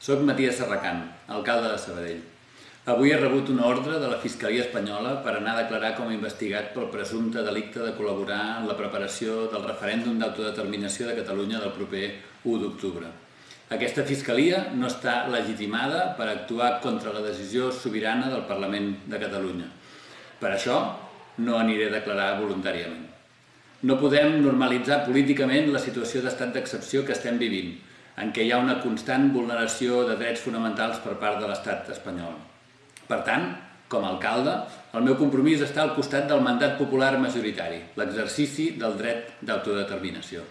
Soc Matías Serracant, alcalde de Sabadell. Avui he rebut una ordre de la Fiscalia Espanyola per anar a declarar com a investigat pel presumpte delicte de col·laborar en la preparació del referèndum d'autodeterminació de Catalunya del proper 1 d'octubre. Aquesta Fiscalia no està legitimada per actuar contra la decisió sobirana del Parlament de Catalunya. Per això no aniré a declarar voluntàriament. No podem normalitzar políticament la situació d'estat d'excepció que estem vivint, en què hi ha una constant vulneració de drets fonamentals per part de l'estat espanyol. Per tant, com a alcalde, el meu compromís està al costat del mandat popular majoritari, l'exercici del dret d'autodeterminació.